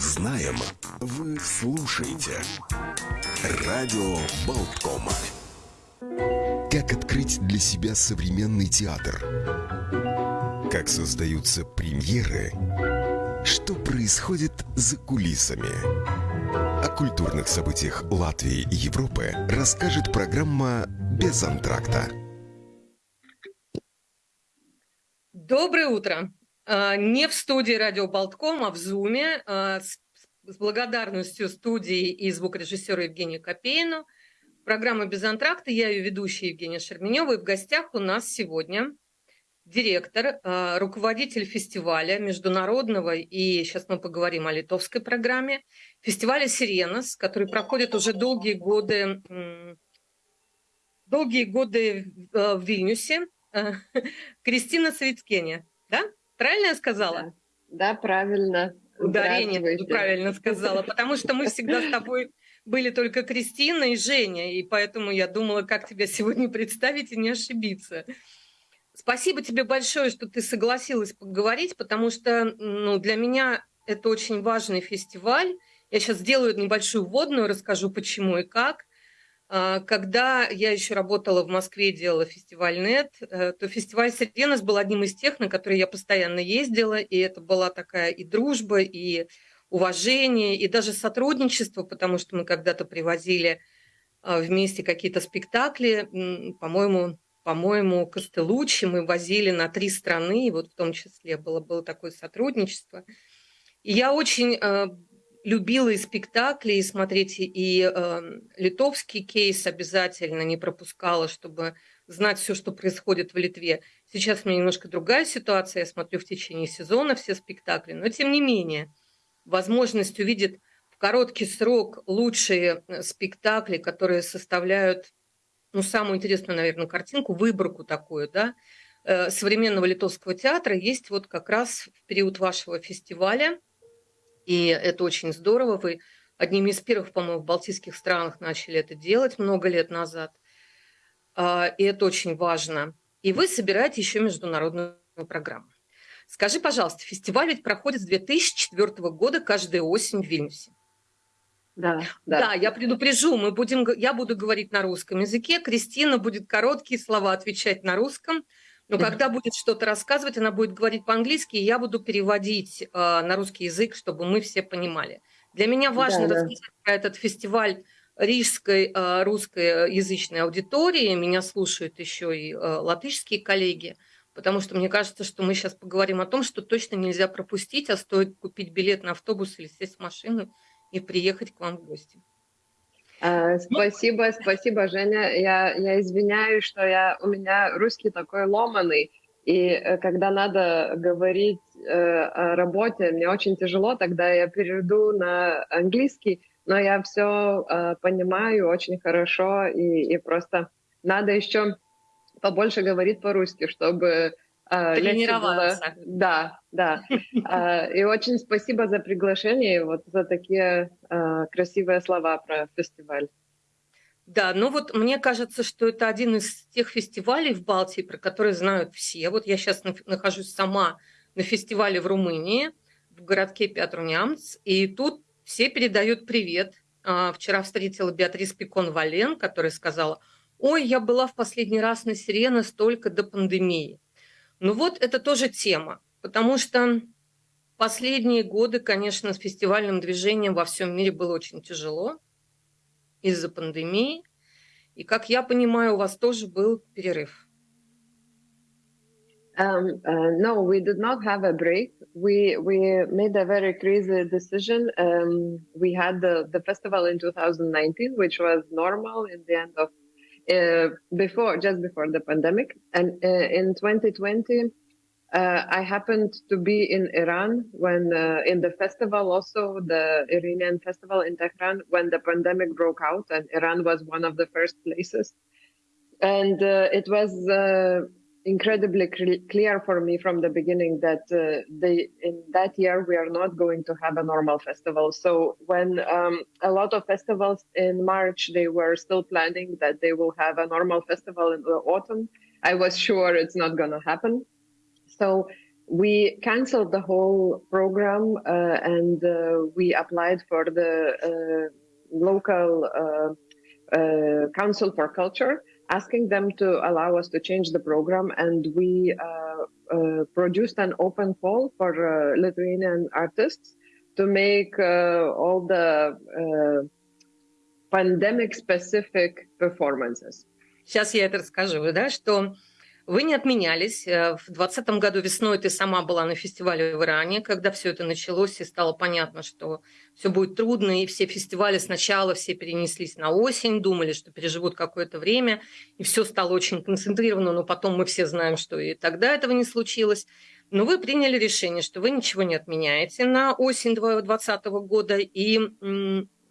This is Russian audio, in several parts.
знаем, вы слушаете. Радио Болткома. Как открыть для себя современный театр? Как создаются премьеры? Что происходит за кулисами? О культурных событиях Латвии и Европы расскажет программа «Без антракта». Доброе утро! А, не в студии Радио Болтком, а в Зуме а, с, благодарностью студии и звукорежиссера Евгению Копейну. Программа «Без антракта». Я ее ведущая Евгения Шерменева. И в гостях у нас сегодня директор, а, руководитель фестиваля международного, и сейчас мы поговорим о литовской программе, фестиваля «Сиренос», который проходит уже долгие годы, долгие годы в Вильнюсе. Кристина Савицкеня, да? Правильно я сказала? Да, да правильно. Ударение правильно сказала, потому что мы всегда с тобой были только Кристина и Женя, и поэтому я думала, как тебя сегодня представить и не ошибиться. Спасибо тебе большое, что ты согласилась поговорить, потому что ну, для меня это очень важный фестиваль. Я сейчас сделаю небольшую вводную, расскажу почему и как. А, когда я еще работала в Москве, делала фестиваль НЕТ, э, то фестиваль Сиренос был одним из тех, на которые я постоянно ездила, и это была такая и дружба, и уважение, и даже сотрудничество, потому что мы когда-то привозили а, вместе какие-то спектакли, по-моему, по-моему, Костелучи мы возили на три страны, и вот в том числе было, было такое сотрудничество. И я очень э, любила и спектакли, и смотреть, и э, литовский кейс обязательно не пропускала, чтобы знать все, что происходит в Литве. Сейчас у меня немножко другая ситуация, я смотрю в течение сезона все спектакли, но тем не менее, возможность увидеть в короткий срок лучшие э, спектакли, которые составляют, ну, самую интересную, наверное, картинку, выборку такую, да, э, современного литовского театра, есть вот как раз в период вашего фестиваля – и это очень здорово. Вы одними из первых, по-моему, в балтийских странах начали это делать много лет назад. А, и это очень важно. И вы собираете еще международную программу. Скажи, пожалуйста, фестиваль ведь проходит с 2004 года каждую осень в Вильнюсе. Да, да. да, я предупрежу, мы будем, я буду говорить на русском языке, Кристина будет короткие слова отвечать на русском, но когда будет что-то рассказывать, она будет говорить по-английски, и я буду переводить э, на русский язык, чтобы мы все понимали. Для меня важно да, рассказать да. про этот фестиваль рижской э, русскоязычной аудитории. Меня слушают еще и э, латышские коллеги, потому что мне кажется, что мы сейчас поговорим о том, что точно нельзя пропустить, а стоит купить билет на автобус или сесть в машину и приехать к вам в гости. А, спасибо, спасибо, Женя. Я, я извиняюсь, что я, у меня русский такой ломаный, и э, когда надо говорить э, о работе, мне очень тяжело, тогда я перейду на английский, но я все э, понимаю очень хорошо, и, и просто надо еще побольше говорить по-русски, чтобы а, Тренироваться. Да, да. А, и очень спасибо за приглашение, вот за такие а, красивые слова про фестиваль. Да, ну вот мне кажется, что это один из тех фестивалей в Балтии, про которые знают все. Вот я сейчас нахожусь сама на фестивале в Румынии, в городке Пятрунямц, и тут все передают привет. Вчера встретила Беатрис Пикон-Вален, которая сказала, ой, я была в последний раз на Сирена столько до пандемии. Ну вот это тоже тема, потому что последние годы, конечно, с фестивальным движением во всем мире было очень тяжело из-за пандемии. И, как я понимаю, у вас тоже был перерыв. Um, uh, no, we did not have a break. We we made a very crazy decision. Um, we had the, the festival in 2019, which was normal in the end of uh, before, just before the pandemic. And uh, in 2020, uh, I happened to be in Iran when, uh, in the festival, also the Iranian festival in Tehran, when the pandemic broke out, and Iran was one of the first places. And uh, it was incredibly clear for me from the beginning that uh, they in that year we are not going to have a normal festival. So when um, a lot of festivals in march they were still planning that they will have a normal festival in the autumn. I was sure it's not going to happen. So we canceled the whole program uh, and uh, we applied for the uh, local council for culture asking them to allow us to change the program and we produced an open call for lithuanian artists to make all the pandemic specific performances Сейчас я это расскажу, да, что Вы не отменялись. Э, в 2020 году весной ты сама была на фестивале в Иране, когда все это началось, и стало понятно, что все будет трудно, и все фестивали сначала все перенеслись на осень, думали, что переживут какое-то время, и все стало очень концентрировано, но потом мы все знаем, что и тогда этого не случилось. Но вы приняли решение, что вы ничего не отменяете на осень 2020 года, и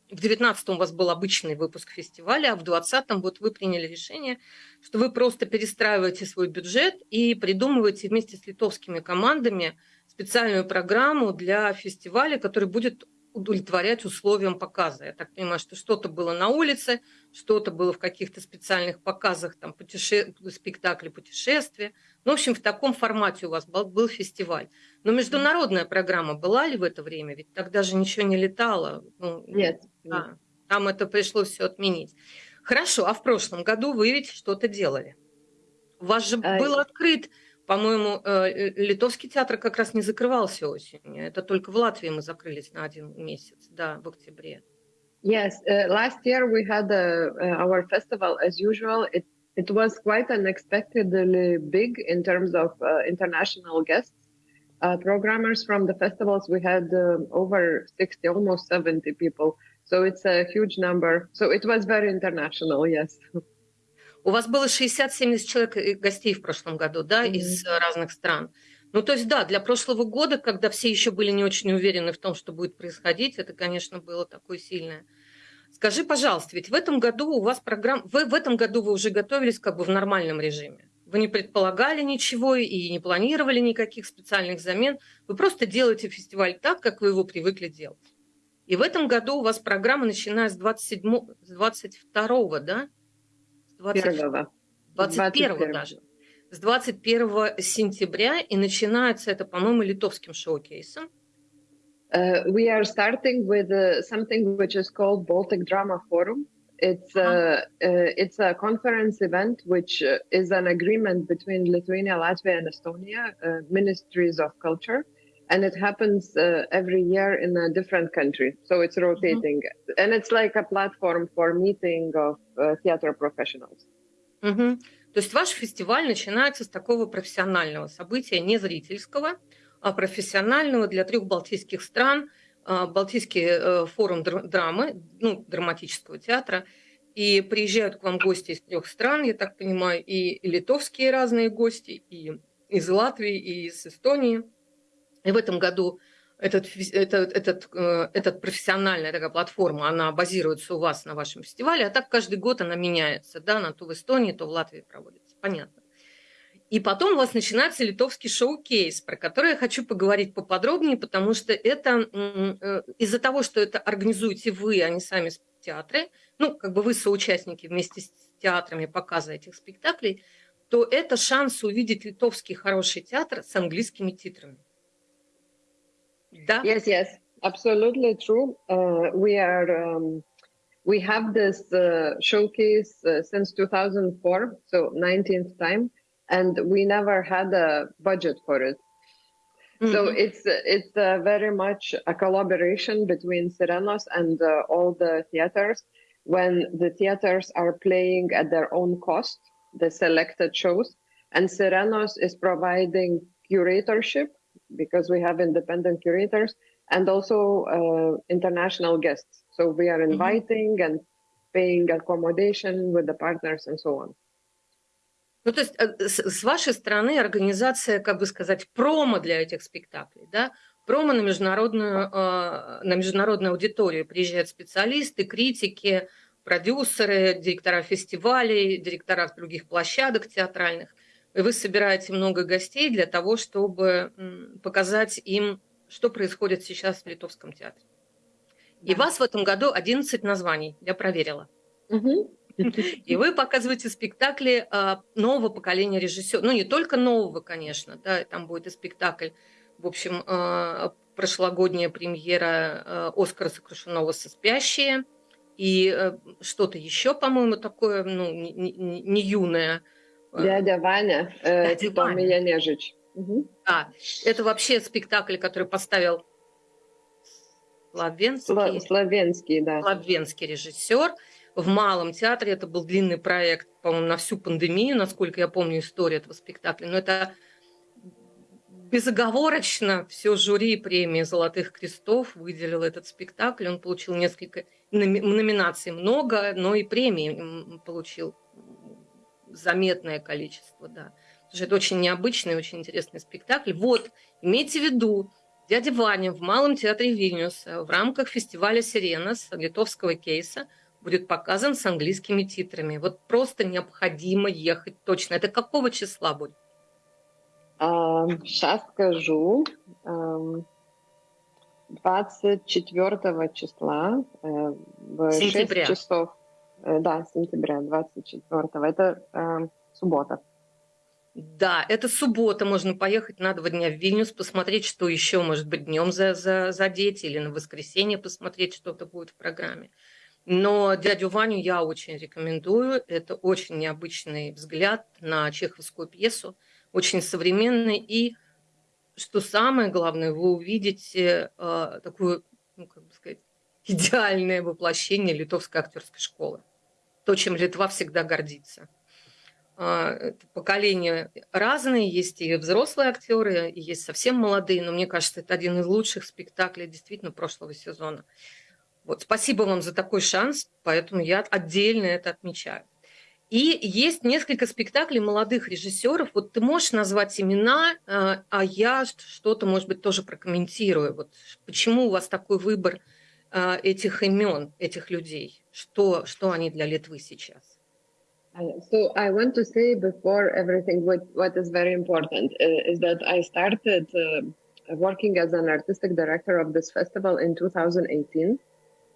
в 19 у вас был обычный выпуск фестиваля, а в 20 вот вы приняли решение, что вы просто перестраиваете свой бюджет и придумываете вместе с литовскими командами специальную программу для фестиваля, который будет удовлетворять условиям показа. Я так понимаю, что что-то было на улице, что-то было в каких-то специальных показах, там, путеше... спектакли, путешествия. Ну, в общем, в таком формате у вас был, был фестиваль. Но международная программа была ли в это время? Ведь тогда же ничего не летало. Ну, нет. Да, там это пришлось все отменить. Хорошо, а в прошлом году вы ведь что-то делали. У вас же а... был открыт по-моему, э, э, литовский театр как раз не закрывался осенью. Это только в Латвии мы закрылись на один месяц, да, в октябре. Yes, uh, last year we had a, uh, our festival as usual. It it was quite unexpectedly big in terms of uh, international guests. Uh, programmers from the festivals, we had uh, over 60, almost 70 people. So it's a huge number. So it was very international, yes. У вас было 60-70 человек э, гостей в прошлом году, да, mm-hmm. из э, разных стран. Ну, то есть, да, для прошлого года, когда все еще были не очень уверены в том, что будет происходить, это, конечно, было такое сильное. Скажи, пожалуйста, ведь в этом году у вас программа... Вы в этом году вы уже готовились как бы в нормальном режиме. Вы не предполагали ничего и не планировали никаких специальных замен. Вы просто делаете фестиваль так, как вы его привыкли делать. И в этом году у вас программа, начиная с 27, с 22, да? 21, 21 даже. С 21 сентября и начинается это, по-моему, литовским шоу-кейсом. Uh, we are starting with uh, something which is called Baltic Drama Forum. It's uh, uh, it's a conference event which uh, is an agreement between Lithuania, Latvia, and Estonia uh, ministries of culture, and it happens uh, every year in a different country. So it's rotating, mm-hmm. and it's like a platform for meeting of uh, theater professionals. Mm-hmm. То есть ваш фестиваль начинается с такого профессионального события, не зрительского, а профессионального для трех балтийских стран, Балтийский э, форум драмы, ну, драматического театра, и приезжают к вам гости из трех стран, я так понимаю, и литовские разные гости, и из Латвии, и из Эстонии – и в этом году этот, этот, этот, этот профессиональная такая платформа, она базируется у вас на вашем фестивале, а так каждый год она меняется, да, на то в Эстонии, то в Латвии проводится, понятно. И потом у вас начинается литовский шоу-кейс, про который я хочу поговорить поподробнее, потому что это э, из-за того, что это организуете вы, а не сами театры, ну, как бы вы соучастники вместе с театрами показа этих спектаклей, то это шанс увидеть литовский хороший театр с английскими титрами. Yes, yes, absolutely true. Uh, we are um, we have this uh, showcase uh, since 2004, so 19th time, and we never had a budget for it. Mm-hmm. So it's it's very much a collaboration between Sirenos and uh, all the theaters. When the theaters are playing at their own cost, the selected shows, and Sirenos is providing curatorship because we have independent curators and also uh, international guests. So we are mm-hmm. inviting mm-hmm. and paying accommodation with the partners and so on. Ну, то есть э, с вашей стороны организация, как бы сказать, промо для этих спектаклей, да? Промо на международную, э, на международную аудиторию. Приезжают специалисты, критики, продюсеры, директора фестивалей, директора других площадок театральных – вы собираете много гостей для того, чтобы показать им, что происходит сейчас в Литовском театре. Да. И вас в этом году 11 названий, я проверила. Угу. И вы показываете спектакли а, нового поколения режиссеров. Ну, не только нового, конечно, да, там будет и спектакль, в общем, а, прошлогодняя премьера а, Оскара Сокрушенного со «Спящие», и э, что-то еще, по-моему, такое, ну, не, не, не юное. Дядя Ваня, э, Дядя Ваня. Янежич. Угу. Да, это вообще спектакль, который поставил Славенский, Славенский, да. Славенский режиссер в Малом театре. Это был длинный проект, по-моему, на всю пандемию, насколько я помню историю этого спектакля. Но это безоговорочно все жюри премии «Золотых крестов» выделил этот спектакль. Он получил несколько номинаций, много, но и премии получил заметное количество, да. Потому что это очень необычный, очень интересный спектакль. Вот, имейте в виду, дядя Ваня в Малом театре Вильнюса в рамках фестиваля «Сиренас» литовского кейса будет показан с английскими титрами. Вот просто необходимо ехать точно. Это какого числа будет? Сейчас скажу. 24 числа э, в сентября. 6 часов. Э, да, сентября 24. Это э, суббота. Да, это суббота, можно поехать на два дня в Вильнюс, посмотреть, что еще, может быть, днем за, за, задеть, или на воскресенье посмотреть, что-то будет в программе. Но дядю Ваню я очень рекомендую. Это очень необычный взгляд на чеховскую пьесу, очень современный. И, что самое главное, вы увидите э, такую, ну, как бы сказать, идеальное воплощение литовской актерской школы. То, чем Литва всегда гордится. А, поколения разные, есть и взрослые актеры, и есть совсем молодые, но мне кажется, это один из лучших спектаклей действительно прошлого сезона. Вот, спасибо вам за такой шанс, поэтому я отдельно это отмечаю. И есть несколько спектаклей молодых режиссеров. Вот ты можешь назвать имена, а, а я что-то, может быть, тоже прокомментирую. Вот почему у вас такой выбор а, этих имен, этих людей? Что, что они для Литвы сейчас? So I want to say before everything, what, what is very important uh, is that I started uh, working as an artistic director of this festival in 2018.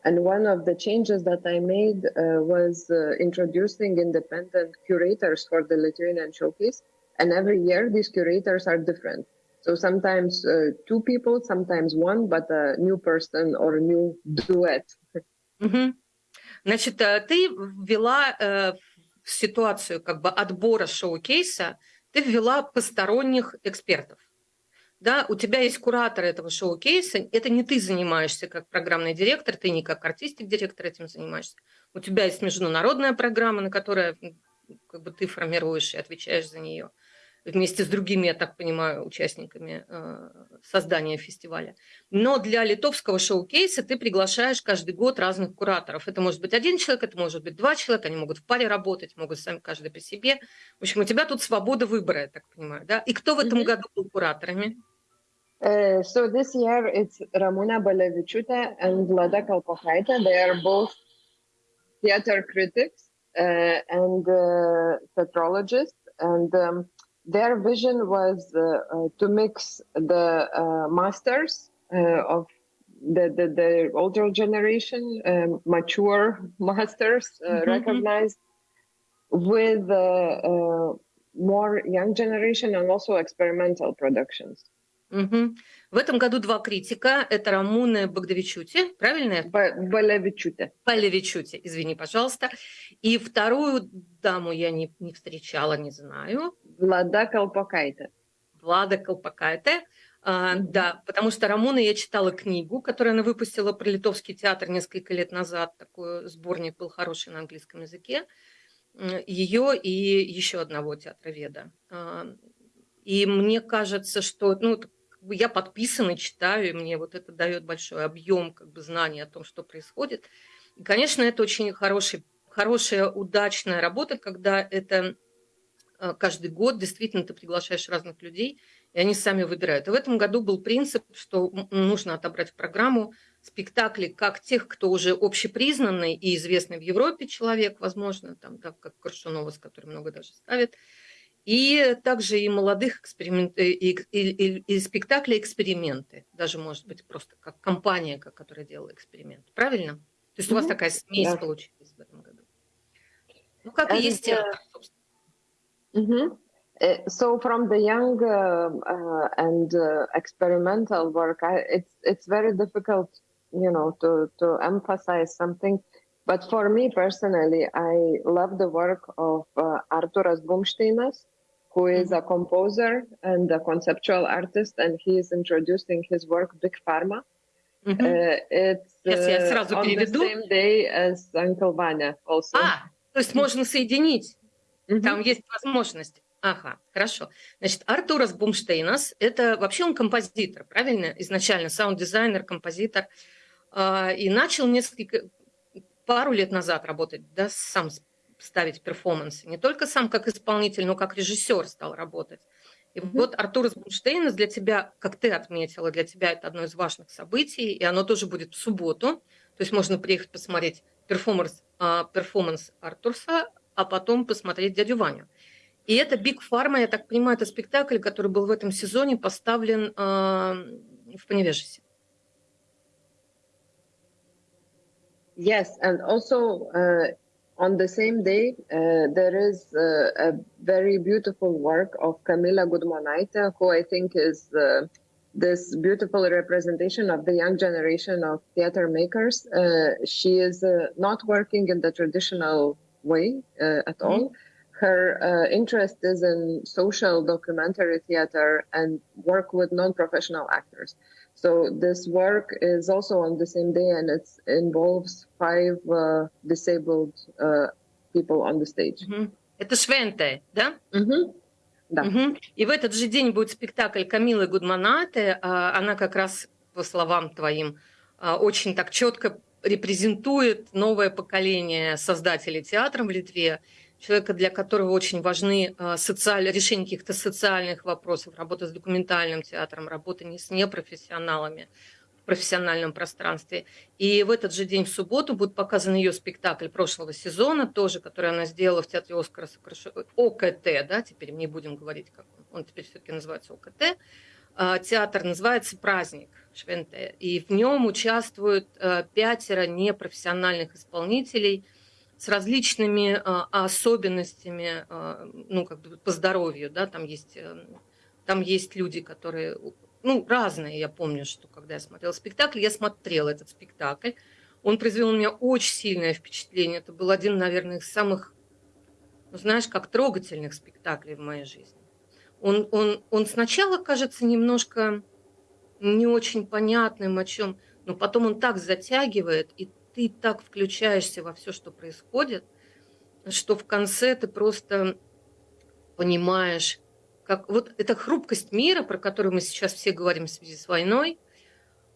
And one of the changes that I made uh, was uh, introducing independent curators for the Lithuanian Showcase. And every year, these curators are different. So sometimes uh, two people, sometimes one, but a new person or a new duet. Mm-hmm. Значит, ты ввела в ситуацию как бы отбора шоу-кейса ты ввела посторонних экспертов. Да, у тебя есть куратор этого шоу-кейса, это не ты занимаешься как программный директор, ты не как артистик-директор этим занимаешься. У тебя есть международная программа, на которой как бы ты формируешь и отвечаешь за нее вместе с другими, я так понимаю, участниками э, создания фестиваля. Но для литовского шоу-кейса ты приглашаешь каждый год разных кураторов. Это может быть один человек, это может быть два человека, они могут в паре работать, могут сами каждый по себе. В общем, у тебя тут свобода выбора, я так понимаю. Да? И кто в этом году был кураторами? Uh, so this year it's Ramuna Balevichuta and Vlada Kalpokaita. They are both theater critics uh, and uh, theatrologists. And um, their vision was uh, uh, to mix the uh, masters of the, the, the, older generation, um, mature masters, mm-hmm, mm-hmm. recognized with more young generation and also experimental productions. Mm-hmm. В этом году два критика. Это Рамуна Богдавичути, правильно? Балевичути. Балевичути, извини, пожалуйста. И вторую даму я не, не встречала, не знаю. Влада Колпакайте. Влада Колпакайте. А. Да, потому что Рамуна я читала книгу, которую она выпустила про литовский театр несколько лет назад. Такой сборник был хороший на английском языке. Ее и еще одного театроведа. А, и мне кажется, что ну, бы я подписана, читаю, и мне вот это дает большой объем как бы, знаний о том, что происходит. И, конечно, это очень хороший, хорошая, удачная работа, когда это э, каждый год действительно ты приглашаешь разных людей, и они сами выбирают. И в этом году был принцип, что нужно отобрать в программу спектакли как тех, кто уже общепризнанный и известный в Европе человек, возможно, там, так как Коршунова, с которым много даже ставят, и также и молодых эксперимент, и, и, и, и спектакли эксперименты, даже может быть просто как компания, которая делала эксперимент. Правильно? То есть у вас такая смесь да. получилась в этом году. Ну, как and, и есть театр, mm-hmm. So from the young uh, uh, and uh, experimental work, I, it's it's very difficult, you know, to to emphasize something. But for me personally, I love the work of uh, Arturas Bumšteinas, who is mm-hmm. a composer and a conceptual artist, and he is introducing his work Big Pharma. Mm-hmm. Uh, it's uh, on the same day as Uncle Vanya also. А, то есть можно соединить. Mm-hmm. Там есть возможность. Ага, хорошо. Значит, Артурас Бумштейнас – это вообще он композитор, правильно? Изначально саунд-дизайнер, композитор. И начал несколько, пару лет назад работать, да, сам ставить перформансы. Не только сам как исполнитель, но как режиссер стал работать. И mm-hmm. вот Артурс Бумштейнс для тебя, как ты отметила, для тебя это одно из важных событий, и оно тоже будет в субботу. То есть можно приехать посмотреть перформанс, а, перформанс Артурса, а потом посмотреть дядю Ваню. И это Биг Фарма, я так понимаю, это спектакль, который был в этом сезоне поставлен а, в Паневежисе. Yes, and also uh, on the same day, uh, there is uh, a very beautiful work of Camila Gudmonaite, who I think is uh, this beautiful representation of the young generation of theater makers. Uh, she is uh, not working in the traditional way uh, at mm-hmm. all. Her interest is in social documentary theater and work with non-professional actors. So this work is also on the same day, and it involves five uh, disabled uh, people on the stage. Это Швенте, да? Mm-hmm. Да. Угу. И в этот же день будет спектакль Камилы Гудманаты. Она как раз, по словам твоим, очень так четко репрезентует новое поколение создателей театра в Литве человека, для которого очень важны а, социаль... решение каких-то социальных вопросов, работа с документальным театром, работа не с непрофессионалами в профессиональном пространстве. И в этот же день, в субботу, будет показан ее спектакль прошлого сезона, тоже, который она сделала в театре Оскара ОКТ, да, теперь не будем говорить, как он, он теперь все-таки называется ОКТ. А, театр называется «Праздник» Швенте, и в нем участвуют а, пятеро непрофессиональных исполнителей – с различными а, особенностями, а, ну, как бы по здоровью, да, там есть, э, там есть люди, которые, ну, разные, я помню, что когда я смотрела спектакль, я смотрела этот спектакль, он произвел на меня очень сильное впечатление, это был один, наверное, из самых, ну, знаешь, как трогательных спектаклей в моей жизни. Он, он, он сначала кажется немножко не очень понятным, о чем, но потом он так затягивает, и ты так включаешься во все, что происходит, что в конце ты просто понимаешь, как вот эта хрупкость мира, про которую мы сейчас все говорим в связи с войной,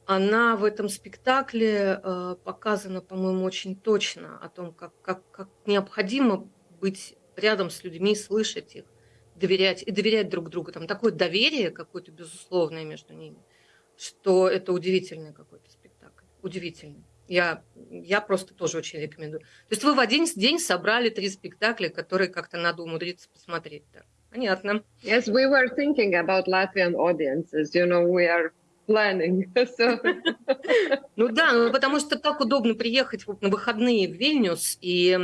она в этом спектакле э, показана, по-моему, очень точно о том, как, как, как необходимо быть рядом с людьми, слышать их, доверять и доверять друг другу. Там такое доверие какое-то безусловное между ними, что это удивительный какой-то спектакль. Удивительный. Я, я просто тоже очень рекомендую. То есть вы в один день собрали три спектакля, которые как-то надо умудриться посмотреть. Да. Понятно. Yes, we were thinking about Latvian audiences. You know, we are planning. So. ну да, ну, потому что так удобно приехать на выходные в Вильнюс и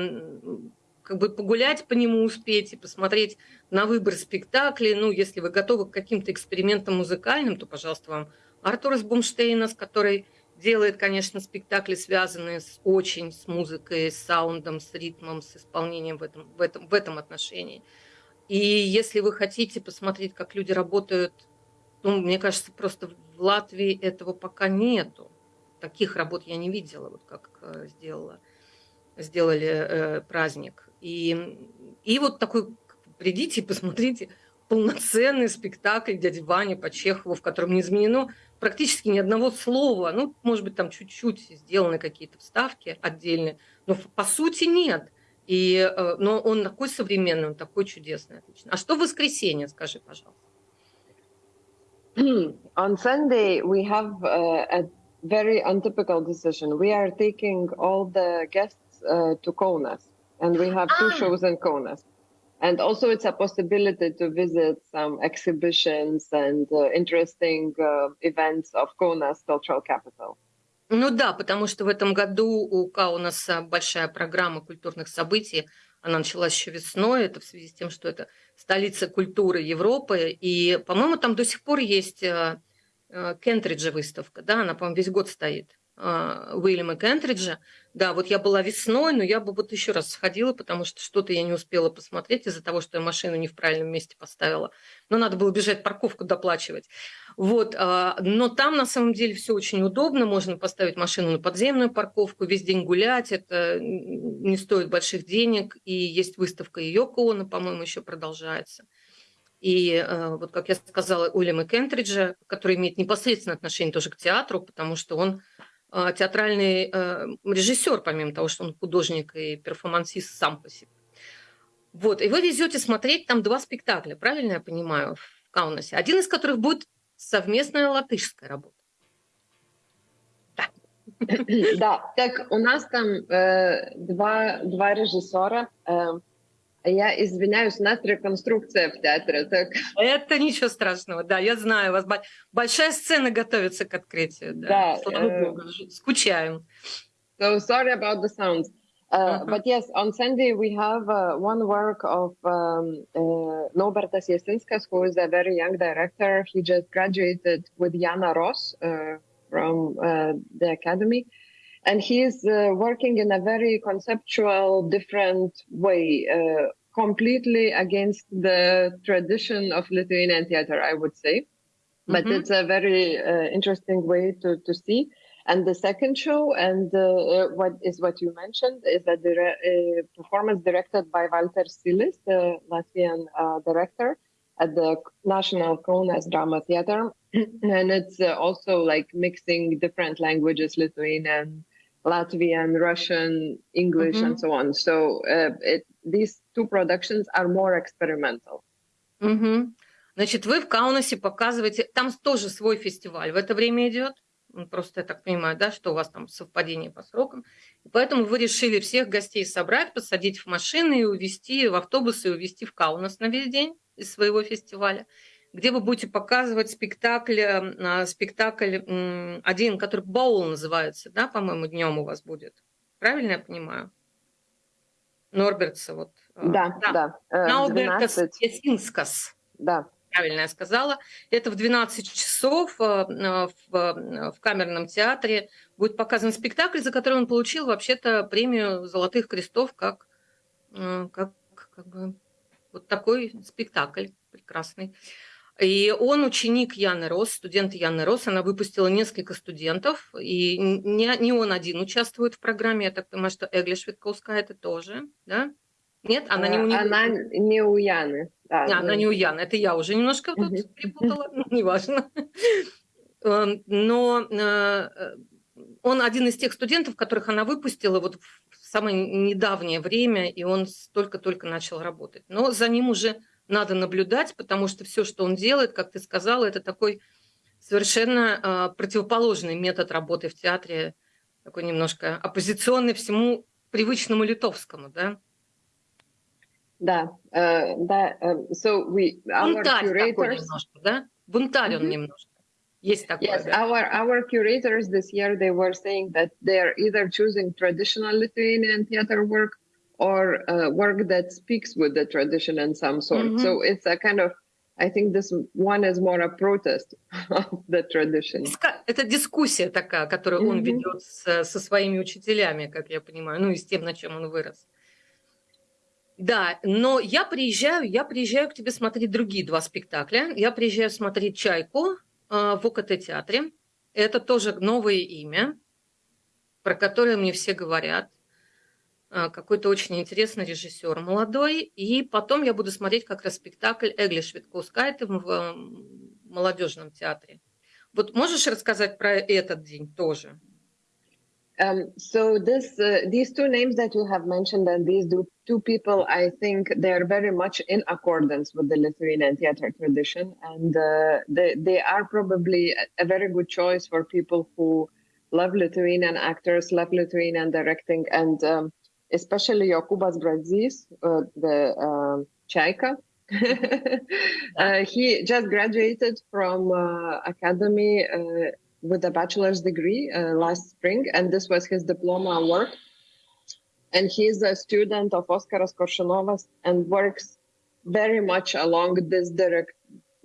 как бы погулять по нему успеть и посмотреть на выбор спектаклей. Ну, если вы готовы к каким-то экспериментам музыкальным, то, пожалуйста, вам Артур из Бумштейна, с которой делает, конечно, спектакли, связанные с очень с музыкой, с саундом, с ритмом, с исполнением в этом, в этом, в этом отношении. И если вы хотите посмотреть, как люди работают, ну, мне кажется, просто в Латвии этого пока нету. Таких работ я не видела, вот как э, сделала, сделали э, праздник. И, и вот такой, придите и посмотрите полноценный спектакль дяди Вани по Чехову, в котором не изменено практически ни одного слова. Ну, может быть, там чуть-чуть сделаны какие-то вставки отдельные, но по сути нет. И, э, но он такой современный, он такой чудесный, отлично. А что в воскресенье, скажи, пожалуйста? On Sunday, we have uh, a very untypical decision. We are taking all the guests uh, to Kaunas, and we have two ah. shows in Kaunas. And also it's a possibility to visit some exhibitions and uh, interesting uh, events of Kaunas cultural capital. Ну да, потому что в этом году у Каунаса большая программа культурных событий. Она началась еще весной, это в связи с тем, что это столица культуры Европы. И, по-моему, там до сих пор есть э, э, Кентриджа выставка, да, она, по-моему, весь год стоит. А, Уильяма Кентриджа. Да, вот я была весной, но я бы вот еще раз сходила, потому что что-то я не успела посмотреть из-за того, что я машину не в правильном месте поставила. Но надо было бежать парковку доплачивать. Вот, а, но там на самом деле все очень удобно. Можно поставить машину на подземную парковку, весь день гулять. Это не стоит больших денег. И есть выставка Йоко Оно, по-моему, еще продолжается. И э, вот, как я сказала, Уильяма Кентриджа, который имеет непосредственное отношение тоже к театру, потому что он а, театральный э, режиссер, помимо того, что он художник и перформансист сам по себе. Вот, и вы везете смотреть там два спектакля, правильно я понимаю, в Каунасе, один из которых будет совместная латышская работа. Да, так у нас там э, два, два режиссера, э, я извиняюсь, у нас реконструкция в театре. Так. Это ничего страшного, да, я знаю, у вас большая сцена готовится к открытию. Да, да uh, Богу, скучаем. So sorry about the sounds. Uh, uh-huh. But yes, on Sunday we have uh, one work of um, uh, Nobertas Jasinskas, who is a very young director. He just graduated with Jana Ross uh, from uh, the academy. And he's uh, working in a very conceptual, different way, uh, completely against the tradition of Lithuanian theater, I would say. Mm-hmm. But it's a very uh, interesting way to, to see. And the second show, and uh, uh, what is what you mentioned, is a dire- uh, performance directed by Walter Silis, the Latvian director at the National Kaunas Drama Theater. and it's also like mixing different languages, Lithuanian, Latvian, Russian, English, mm-hmm. and so on. So uh, it, these two productions are more experimental. Mm-hmm. Значит, вы в Каунасе показываете, там тоже свой фестиваль в это время идет. Просто я так понимаю, да, что у вас там совпадение по срокам. И поэтому вы решили всех гостей собрать, посадить в машины и увезти в автобусы и увезти в Каунас на весь день из своего фестиваля где вы будете показывать спектакль, э, спектакль один, который Баул называется, да, по-моему, днем у вас будет. Правильно я понимаю? Норбертса, вот. Э, да, да. да. Наубертас Ясинскас. Да. Правильно я сказала. Это в 12 часов э, в, в камерном театре будет показан спектакль, за который он получил вообще-то премию Золотых крестов, как, как, как бы вот такой спектакль прекрасный. И он ученик Яны Рос, студент Яны Рос. Она выпустила несколько студентов, и не, не он один участвует в программе. Я так понимаю, что Эгли Швидковская это тоже, да? Нет, она не у нее. Она не у Яны. Да, а, она не у Яны. Это я уже немножко тут перепутала, неважно. Эм, но э, он один из тех студентов, которых она выпустила вот в самое недавнее время, и он только-только начал работать. Но за ним уже надо наблюдать, потому что все, что он делает, как ты сказала, это такой совершенно э, противоположный метод работы в театре, такой немножко оппозиционный всему привычному литовскому, да? Да, uh, да. Uh, so we, our Бунтарь curators... такой немножко, да? Бунтарь mm-hmm. он немножко. Есть такое, yes, да? our, our curators this year, they were saying that they are either choosing traditional Lithuanian theater work or uh, work that speaks with the tradition in some sort. Mm-hmm. So it's a kind of I think this one is more a protest of the tradition. Это дискуссия такая, которую mm-hmm. он ведет с, со своими учителями, как я понимаю, ну и с тем, на чем он вырос. Да, но я приезжаю, я приезжаю к тебе смотреть другие два спектакля. Я приезжаю смотреть «Чайку» э, в ОКТ-театре. Это тоже новое имя, про которое мне все говорят. А, какой-то очень интересный режиссер молодой. И потом я буду смотреть как раз спектакль Эгли Швидкоускайте в молодежном театре. Вот можешь рассказать про этот день тоже? Um, so this, uh, these two names that you have mentioned and these two people, I think they are very much in accordance with the Lithuanian theater tradition, and uh, they they are probably a very good choice for people who love Lithuanian actors, love Lithuanian directing, and um, especially Jokubas Brazis, uh, the uh, Chaika. uh, he just graduated from uh, academy uh, with a bachelor's degree uh, last spring, and this was his diploma work. and he's a student of Oskaras Korshunovas and works very much along this direct,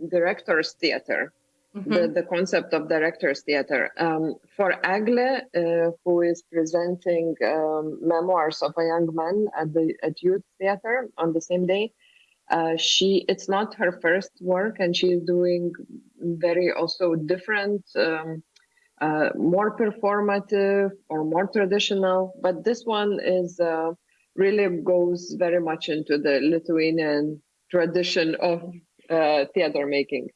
director's theater, mm-hmm. the, the concept of director's theater. Um, for Agle, uh, who is presenting um, memoirs of a young man at the at youth theater on the same day, uh, she it's not her first work, and she's doing very also different. Um, uh, more performative or more traditional, but this one is uh, really goes very much into the Lithuanian tradition of uh, theater making.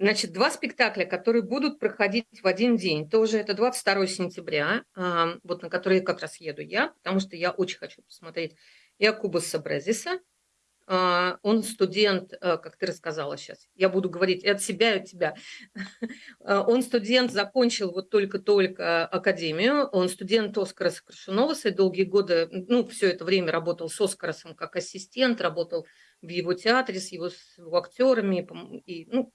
Значит, два спектакля, которые будут проходить в один день. Тоже это 22 сентября, вот на который как раз еду я, потому что я очень хочу посмотреть Якуба Сабрезиса, а, он студент, э, как ты рассказала сейчас, я буду говорить и от себя, и от тебя. А, он студент, закончил вот только-только академию, он студент Оскара Крашуноваса и долгие годы, ну, все это время работал с Оскаросом как ассистент, работал в его театре с его, с его актерами, и, ну,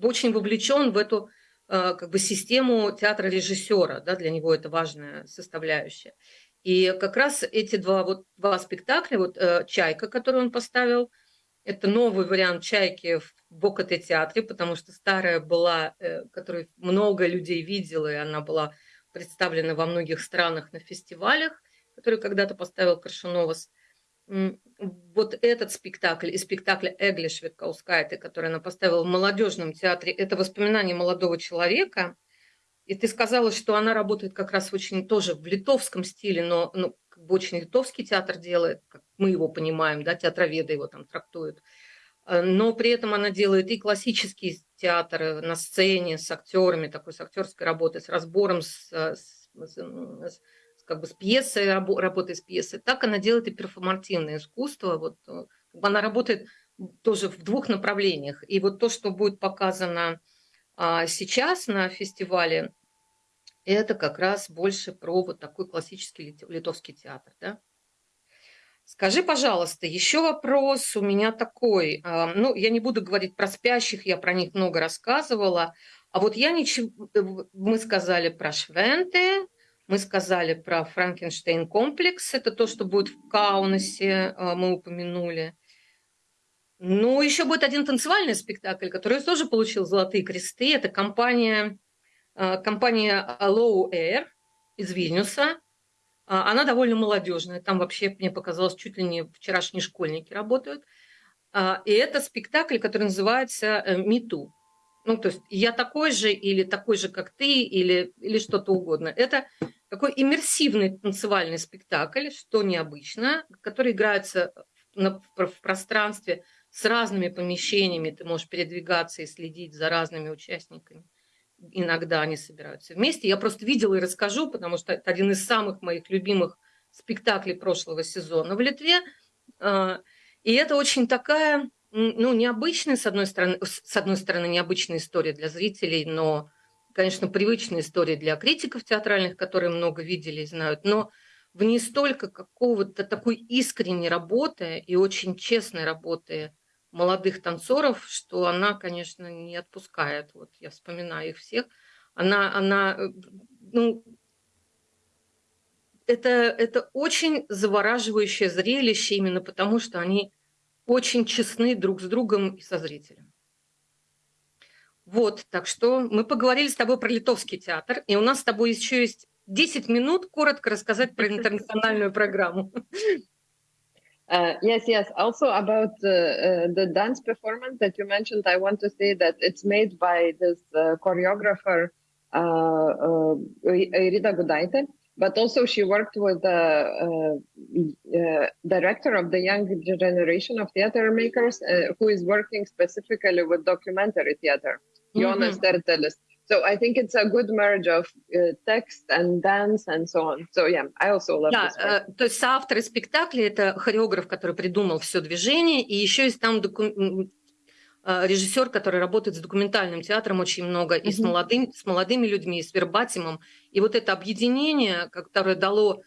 очень вовлечен в эту э, как бы систему театра режиссера, да, для него это важная составляющая. И как раз эти два, вот, два спектакля, вот э, «Чайка», который он поставил, это новый вариант «Чайки» в Бокоте театре, потому что старая была, э, которую много людей видела, и она была представлена во многих странах на фестивалях, который когда-то поставил Крашуновас. Вот этот спектакль и спектакль Эгли Швидкаускайте, который она поставила в молодежном театре, это воспоминание молодого человека – и ты сказала, что она работает как раз очень тоже в литовском стиле, но ну, как бы очень литовский театр делает, как мы его понимаем, да, театроведы его там трактуют. Э, но при этом она делает и классический театр на сцене с актерами, такой с актерской работой, с разбором, с, с, с, как бы с пьесой, работой с пьесой. Так она делает и перформативное искусство. Вот, э, как бы она работает тоже в двух направлениях. И вот то, что будет показано а сейчас на фестивале это как раз больше про вот такой классический литовский театр. Да? Скажи, пожалуйста, еще вопрос у меня такой. А, ну, я не буду говорить про спящих, я про них много рассказывала. А вот я ничего... Э, мы сказали про Швенте, мы сказали про Франкенштейн комплекс, это то, что будет в Каунасе, а, мы упомянули. Ну, еще будет один танцевальный спектакль, который тоже получил золотые кресты. Это компания, э, компания Low Air из Вильнюса. А, она довольно молодежная. Там вообще, мне показалось, чуть ли не вчерашние школьники работают. А, и это спектакль, который называется «Мету». Ну, то есть я такой же или такой же, как ты, или, или что-то угодно. Это такой иммерсивный танцевальный спектакль, что необычно, который играется в, в пространстве с разными помещениями, ты можешь передвигаться и следить за разными участниками. Иногда они собираются вместе. Я просто видела и расскажу, потому что это один из самых моих любимых спектаклей прошлого сезона в Литве. А, и это очень такая, ну, необычная, с одной стороны, с одной стороны, необычная история для зрителей, но, конечно, привычная история для критиков театральных, которые много видели и знают. Но в ней столько какого-то такой искренней работы и очень честной работы молодых танцоров, что она, конечно, не отпускает. Вот я вспоминаю их всех. Она, она, э, ну, это, это очень завораживающее зрелище именно потому, что они очень честны друг с другом и со зрителем. Вот, так что мы поговорили с тобой про литовский театр, и у нас с тобой еще есть 10 минут коротко рассказать про интернациональную программу. Uh, yes, yes. Also about uh, uh, the dance performance that you mentioned, I want to say that it's made by this uh, choreographer uh, uh, Irida Gudaite, but also she worked with the director of the young generation of theater makers, who is working specifically with documentary theater, mm-hmm. Jonas Tertelis. So I think it's a good merge of uh, text and dance and so on. So yeah, I also love да, this part. Э, то есть соавторы спектакля – это хореограф, который придумал все движение, и еще есть там доку... Э, режиссер, который работает с документальным театром очень много, mm-hmm. и с, молодым, с молодыми людьми, и с вербатимом. И вот это объединение, которое дало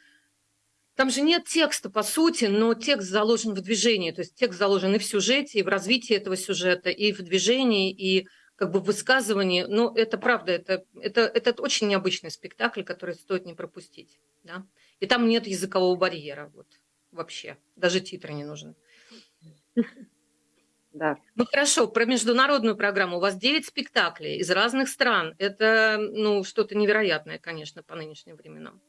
там же нет текста, по сути, но текст заложен в движении. То есть текст заложен и в сюжете, и в развитии этого сюжета, и в движении, и как бы высказывание, ну, это правда, это, это, это очень необычный спектакль, который стоит не пропустить, да. И там нет языкового барьера, вот, вообще, даже титры не нужны. Да. Ну хорошо, про международную программу. У вас 9 спектаклей из разных стран. Это ну, что-то невероятное, конечно, по нынешним временам.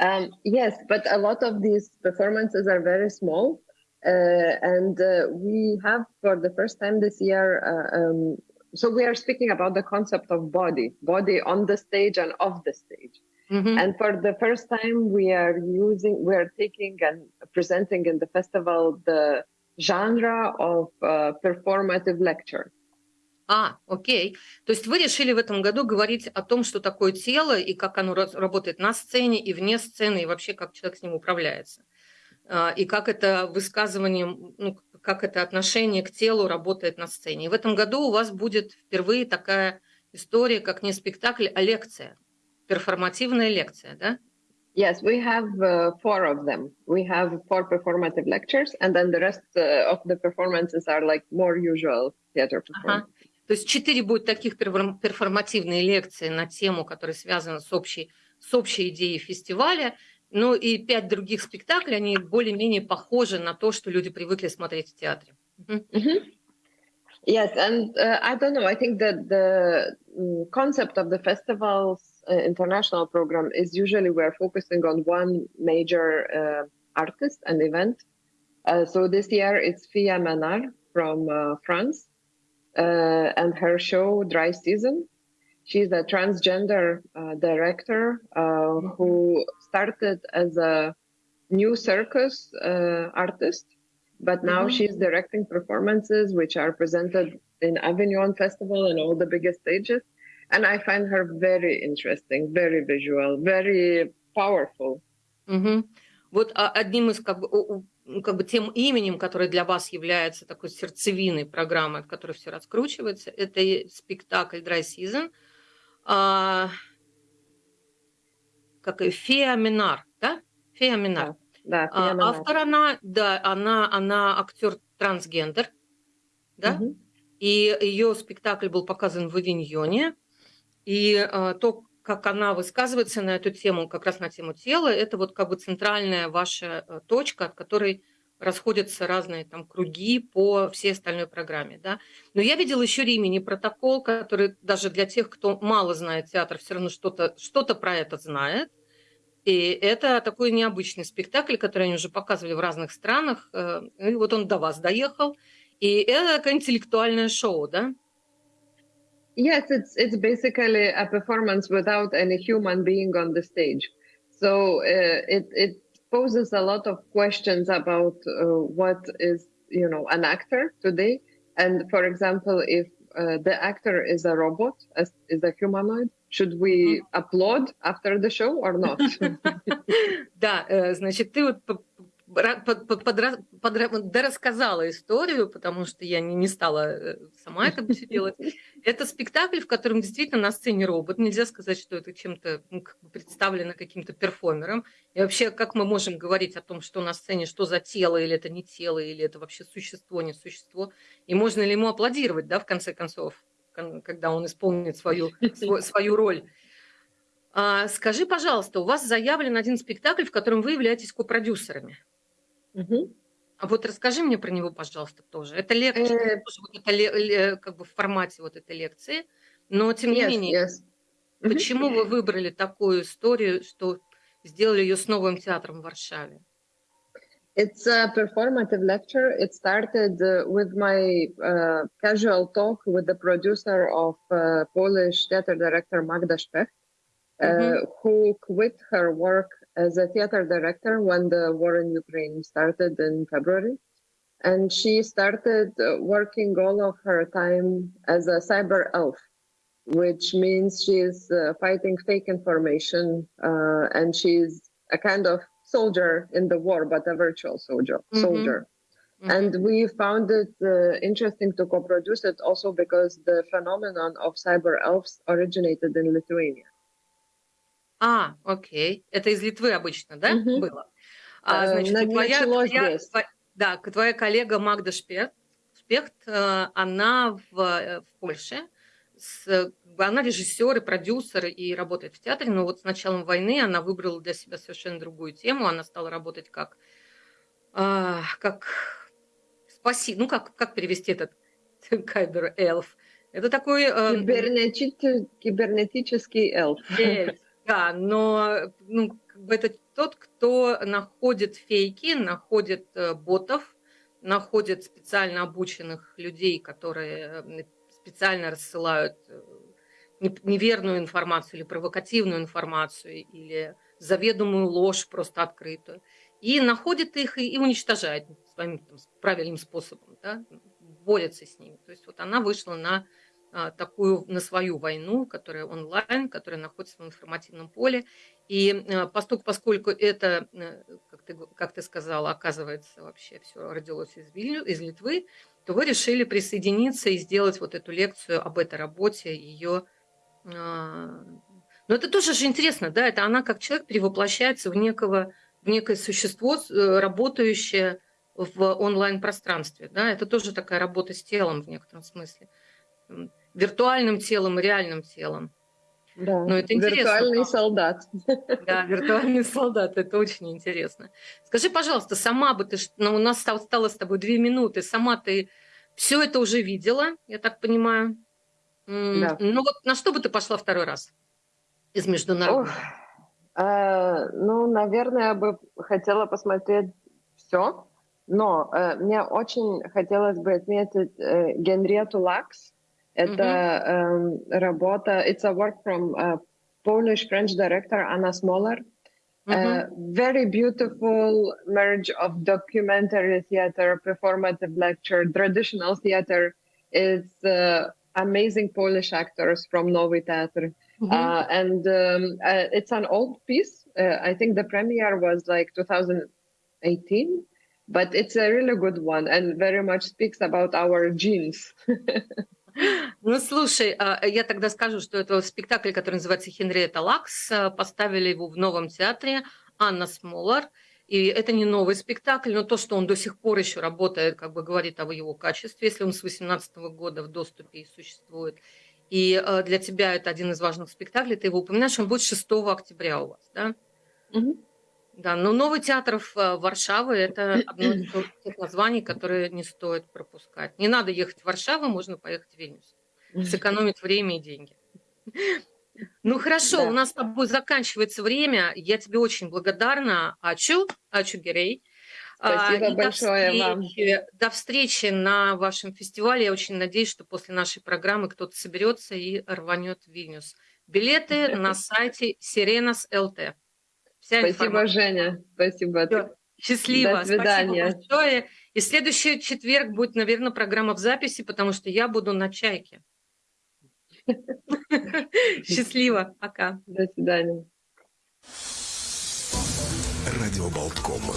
Um, yes, but a lot of these performances are very small. Uh, and uh, we have, for the first time this year, uh, um, so we are speaking about the concept of body, body on the stage and off the stage. Mm-hmm. And for the first time, we are using, we are taking and presenting in the festival the genre of uh, performative lecture. А, окей. То есть вы решили в этом году говорить о том, что такое тело и как оно работает на сцене и вне сцены, и вообще как человек с ним управляется. И как это высказывание, ну, как это отношение к телу работает на сцене. И в этом году у вас будет впервые такая история, как не спектакль, а лекция, перформативная лекция, да? Yes, we have uh, four of them. We have four performative lectures, and then the rest uh, of the performances are like more usual theater performances. Ага. То есть четыре будет таких перформативные лекции на тему, которая связана с общей, с общей идеей фестиваля. Ну и пять других спектаклей, они более-менее похожи на то, что люди привыкли смотреть в театре. Mm-hmm. Yes, and uh, I don't know. I think that the mm, concept of the festival's uh, international program is usually we're focusing on one major uh, artist and event. Uh, so this year it's Fia Manar from uh, France uh, and her show Dry Season. She's a transgender director who started as a new circus artist but now mm-hmm. she's directing performances which are presented in Avignon Festival and all the biggest stages. And I find her very interesting, very visual, very powerful. Mm-hmm. Вот одним из как бы, как бы тем именем, которое для вас является такой сердцевиной программы, от которой все раскручивается, это спектакль Dry Season, а, как и Фея Минар, да? Фея Минар. Да. Да, а, автор она, да, она, она актер трансгендер, да, угу. и ее спектакль был показан в Авиньоне, и а, то, как она высказывается на эту тему, как раз на тему тела, это вот как бы центральная ваша э, точка, от которой расходятся разные там круги по всей остальной программе, да. Но я видела еще Римини протокол, который даже для тех, кто мало знает театр, все равно что-то что про это знает. И это такой необычный спектакль, который они уже показывали в разных странах. Э, и вот он до вас доехал. И это такое интеллектуальное шоу, да? Yes, it's it's basically a performance without any human being on the stage. So uh, it it poses a lot of questions about uh, what is you know an actor today. And for example, if uh, the actor is a robot, is a humanoid, Should we applaud after the show or not? Да, э, значит, ты вот рассказала историю, потому что я не, не стала э, сама это все делать. Это спектакль, в котором действительно на сцене робот. Нельзя сказать, что это чем-то ну, как бы представлено каким-то перформером. И вообще, как мы можем говорить о том, что на сцене, что за тело, или это не тело, или это вообще существо, не существо, и можно ли ему аплодировать, да, в конце концов? Когда он исполнит свою, свою, роль. А, скажи, пожалуйста, у вас заявлен один спектакль, в котором вы являетесь копродюсерами. Угу. А вот расскажи мне про него, пожалуйста, тоже. Это лекция, э... вот это как бы в формате вот этой лекции, но тем не yes, менее, yes. почему вы выбрали такую историю, что сделали ее с новым театром в Варшаве? It's a performative lecture. It started uh, with my uh, casual talk with the producer of uh, Polish theater director Magda Spech, uh, mm-hmm. who quit her work as a theater director when the war in Ukraine started in February. And she started uh, working all of her time as a cyber elf, which means she's uh, fighting fake information and she's a kind of soldier in the war, but a virtual soldier. Mm-hmm. soldier. Mm-hmm. And we found it uh, interesting to co-produce it also because the phenomenon of cyber elves originated in Lithuania. А, окей. Это из Литвы обычно, да, mm-hmm. было? А, значит, uh, твоя, твоя, да, твоя коллега Магда Шпех, Спехт, она в, в Польше, с, она режиссер и продюсер и работает в театре, но вот с началом войны она выбрала для себя совершенно другую тему. Она стала работать как, а, как спаси, ну как, как перевести этот кайбер эльф? Это такой... Э, Кибернетический, кибернетический эльф. эльф. Да, но ну, это тот, кто находит фейки, находит э, ботов, находит специально обученных людей, которые э, специально рассылают э, неверную информацию или провокативную информацию или заведомую ложь просто открытую, и находит их и, и уничтожает своим там, правильным способом, да, борется с ними. То есть вот она вышла на а, такую, на свою войну, которая онлайн, которая находится в информативном поле. И а, поскольку, поскольку это, э, как ты, как ты сказала, оказывается, вообще все родилось из, Вильню, из Литвы, то вы решили присоединиться и сделать вот эту лекцию об этой работе, ее... А, но это тоже же интересно, да, это она как человек перевоплощается в, некого, в некое существо, э, работающее в онлайн-пространстве, да, это тоже такая работа с телом в некотором смысле, виртуальным телом и реальным телом. Да, Но это интересно. Виртуальный солдат. Да, виртуальный солдат, это очень интересно. Скажи, пожалуйста, сама бы ты, ну, у нас осталось с тобой две минуты, сама ты все это уже видела, я так понимаю. Да. Ну вот на что бы ты пошла второй раз из международных? Э, ну, наверное, я бы хотела посмотреть все, но э, мне очень хотелось бы отметить э, Генриету Лакс, Это mm-hmm. um, работа, it's a work from a Polish-French director Anna Smolar. Mm-hmm. Uh, very beautiful merge of documentary theater, performative lecture, traditional theater. It's uh, amazing Polish actors from Nowy Theater. Mm-hmm. Uh, and um, uh, it's an old piece. Uh, I think the premiere was like 2018, but it's a really good one and very much speaks about our genes. Ну, слушай, а, я тогда скажу, что это спектакль, который называется «Хенриетта Лакс». А, поставили его в новом театре Анна Смолар. И это не новый спектакль, но то, что он до сих пор еще работает, как бы говорит о его качестве, если он с 18 года в доступе и существует. И а, для тебя это один из важных спектаклей, ты его упоминаешь, он будет 6 октября у вас, да? Угу. Да, но новый театр в э, Варшавы – это одно из тех названий, которые не стоит пропускать. Не надо ехать в Варшаву, можно поехать в Вильнюс. Сэкономить время и деньги. Ну хорошо, да. у нас с тобой заканчивается время. Я тебе очень благодарна. Ачу, Ачу Герей. Спасибо а, большое до встречи, вам. До встречи на вашем фестивале. Я очень надеюсь, что после нашей программы кто-то соберется и рванет в Вильнюс. Билеты на сайте Сиренас ЛТ. Вся Спасибо, информация. Женя. Спасибо. Все. Счастливо. До свидания. Спасибо большое. И следующий четверг будет, наверное, программа в записи, потому что я буду на чайке. Счастливо. Пока. До свидания. Радио Болткома.